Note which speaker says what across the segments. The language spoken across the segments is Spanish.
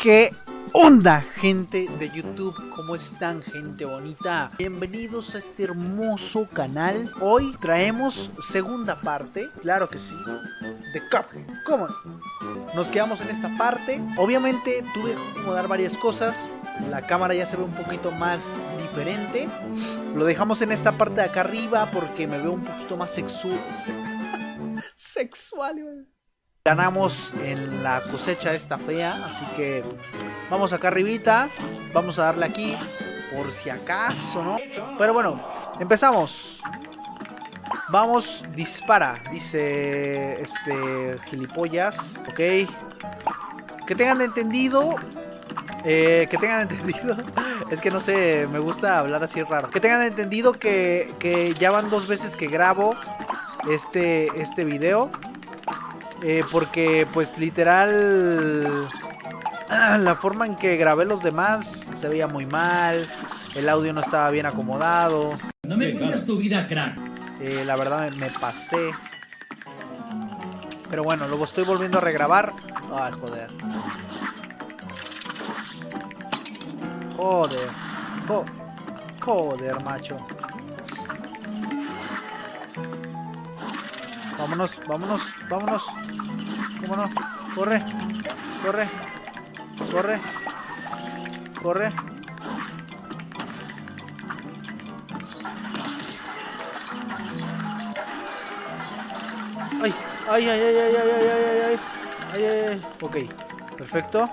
Speaker 1: ¿Qué onda, gente de YouTube? ¿Cómo están, gente bonita? Bienvenidos a este hermoso canal. Hoy traemos segunda parte, claro que sí, de Cup. ¿Cómo no? Nos quedamos en esta parte. Obviamente tuve que acomodar varias cosas. La cámara ya se ve un poquito más diferente. Lo dejamos en esta parte de acá arriba porque me veo un poquito más sexual. sexual, güey. Ganamos en la cosecha esta fea, así que vamos acá arribita, vamos a darle aquí, por si acaso, ¿no? Pero bueno, empezamos. Vamos, dispara, dice este gilipollas, ok. Que tengan entendido, eh, que tengan entendido, es que no sé, me gusta hablar así raro. Que tengan entendido que, que ya van dos veces que grabo este, este video. Eh, porque pues literal ah, la forma en que grabé los demás se veía muy mal, el audio no estaba bien acomodado.
Speaker 2: No me cuentas tu vida, crack.
Speaker 1: Eh, la verdad me, me, pasé. Pero bueno, luego estoy volviendo a regrabar. Ay, joder. Joder. Jo joder, macho. Vámonos, vámonos, vámonos. Vámonos. Corre, corre, corre, corre. Ay, ay, ay, ay, ay, ay, ay, ay, ay, ay, ay, ay. Ok, perfecto.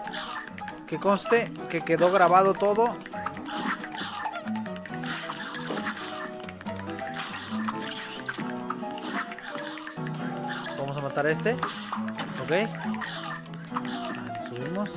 Speaker 1: Que conste que quedó grabado todo. Este. Ok. Ahí subimos.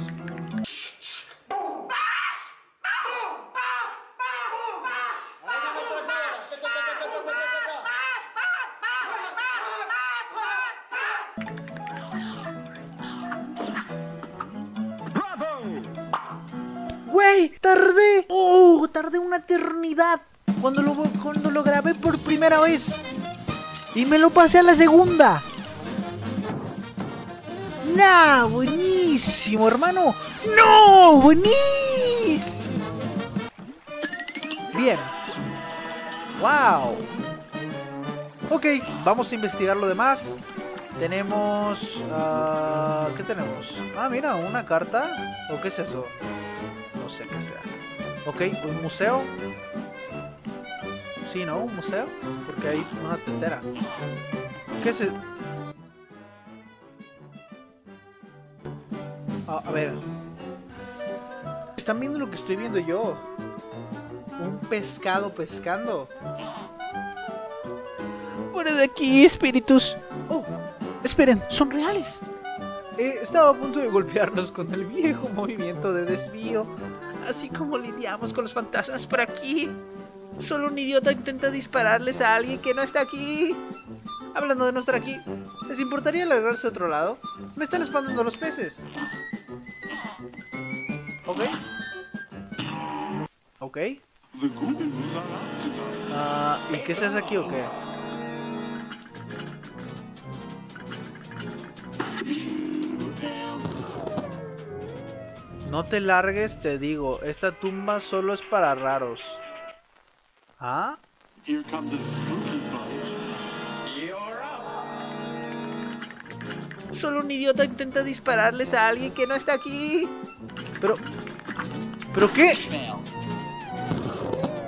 Speaker 1: ¡Wey! ¡Tardé! ¡Oh! Tardé una eternidad cuando lo, cuando lo grabé por primera vez. Y me lo pasé a la segunda. ¡Nah! ¡Buenísimo, hermano! ¡No! ¡Buenísimo! Bien. ¡Wow! Ok, vamos a investigar lo demás. Tenemos... Uh, ¿Qué tenemos? Ah, mira, una carta. ¿O qué es eso? No sé qué sea. Ok, un museo. Sí, ¿no? Un museo. Porque hay una tetera. ¿Qué es eso? A ver. ¿Están viendo lo que estoy viendo yo? Un pescado pescando. Fuera de aquí, espíritus. Oh, esperen, son reales. Eh, estaba a punto de golpearnos con el viejo movimiento de desvío. Así como lidiamos con los fantasmas por aquí. Solo un idiota intenta dispararles a alguien que no está aquí. Hablando de no estar aquí, ¿les importaría largarse a otro lado? Me están espantando los peces. Ok. Ok. Uh, ¿Y qué se hace aquí o qué? No te largues, te digo. Esta tumba solo es para raros. ¿Ah? Solo un idiota intenta dispararles a alguien que no está aquí. Pero... ¿Pero qué?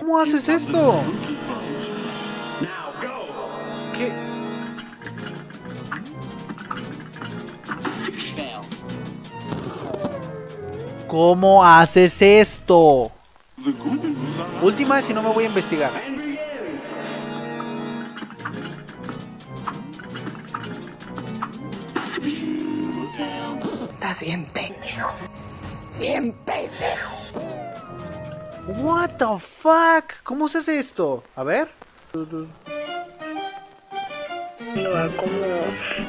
Speaker 1: ¿Cómo haces esto? ¿Qué? ¿Cómo haces esto? Última si no me voy a investigar.
Speaker 3: Estás bien pendejo. Bien pendejo.
Speaker 1: What the fuck? ¿Cómo se hace esto? A ver.
Speaker 4: No, a cómo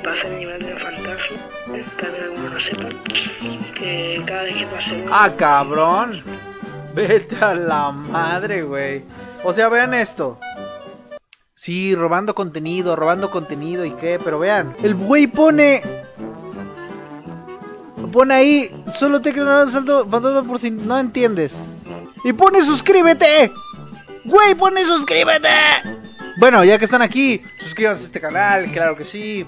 Speaker 4: pasa el nivel de fantasma. Tal vez algunos lo sepan. Que cada vez que pase uno...
Speaker 1: Ah, cabrón. Vete a la madre, güey. O sea, vean esto. Sí, robando contenido, robando contenido y qué, pero vean. El güey pone pone ahí, solo te queda un salto fantasma por si no entiendes. Y pone suscríbete. Güey, pone suscríbete. Bueno, ya que están aquí, suscríbanse a este canal, claro que sí.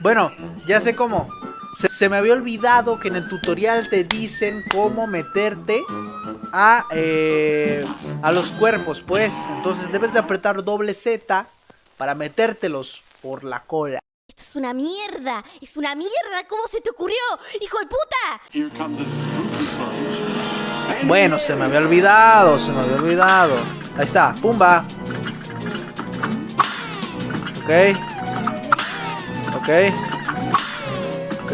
Speaker 1: Bueno, ya sé cómo. Se, se me había olvidado que en el tutorial te dicen cómo meterte a, eh, a los cuerpos, pues. Entonces debes de apretar doble Z para metértelos por la cola.
Speaker 5: Es una mierda, es una mierda, ¿cómo se te ocurrió? ¡Hijo de puta!
Speaker 1: Bueno, se me había olvidado, se me había olvidado. Ahí está, pumba. Ok. Ok. Ok.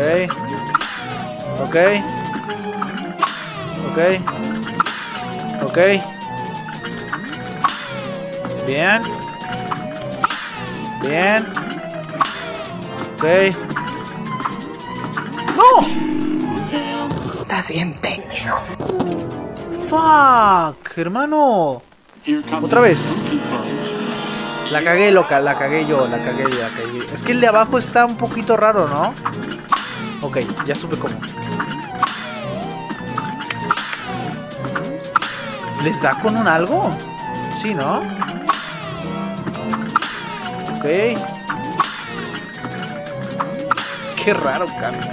Speaker 1: Ok. Ok. Ok. Bien. Bien. Ok. ¡No!
Speaker 3: Estás bien pecho.
Speaker 1: ¡Fuck! Hermano. Otra vez. La cagué, loca, la cagué yo, la cagué, la cagué. Es que el de abajo está un poquito raro, ¿no? Ok, ya supe cómo. ¿Les da con un algo? Sí, ¿no? Ok. Qué raro, Carlos.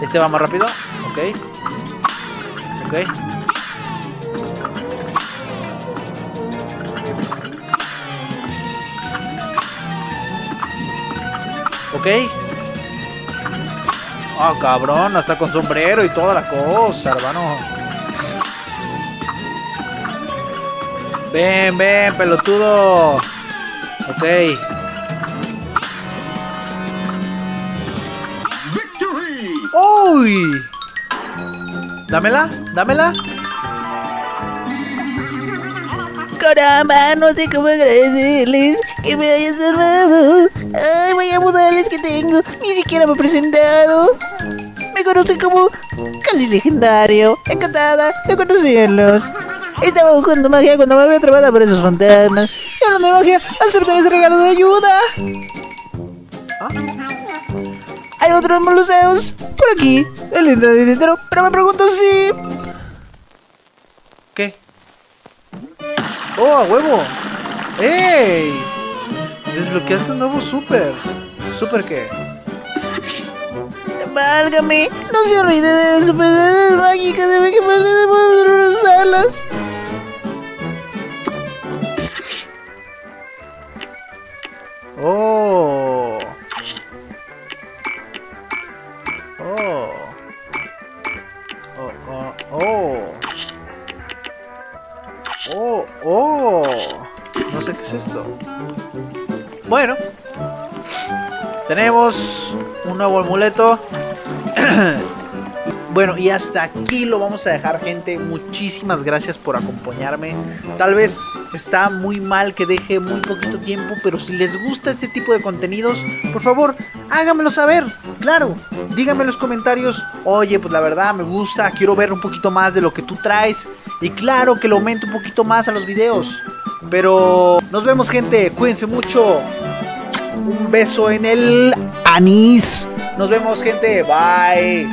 Speaker 1: Este va más rápido. Ok. Ok. Ok. Ah, cabrón, hasta con sombrero y toda la cosa, hermano. Ven, ven, pelotudo. Ok. ¡Uy! Dámela, dámela.
Speaker 6: Caramba, no sé cómo agradecerles que me hayas salvado. Ay, vaya modales que tengo. Ni siquiera me he presentado. Me conocen como Cali Legendario. Encantada de conocerlos. Estaba buscando magia cuando me había atrapado por esos fantasmas. Y hablando de magia, acepten ese regalo de ayuda.
Speaker 1: ¿Ah?
Speaker 6: Hay otros moluseos por aquí. El dinero, pero me pregunto si.
Speaker 1: ¿Qué? ¡Oh, a huevo! ¡Ey! Desbloqueaste un nuevo super. ¿Super qué?
Speaker 6: Válgame, no se olvide de las superioridades mágicas de que poder usarlas.
Speaker 1: ¡Oh! ¡Oh! ¡Oh! No sé qué es esto. Bueno. Tenemos un nuevo amuleto. Bueno, y hasta aquí lo vamos a dejar, gente. Muchísimas gracias por acompañarme. Tal vez está muy mal que deje muy poquito tiempo, pero si les gusta este tipo de contenidos, por favor, háganmelo saber. Claro, díganme en los comentarios, oye, pues la verdad me gusta, quiero ver un poquito más de lo que tú traes. Y claro que lo aumente un poquito más a los videos. Pero nos vemos, gente. Cuídense mucho. Un beso en el anís. Nos vemos, gente. Bye.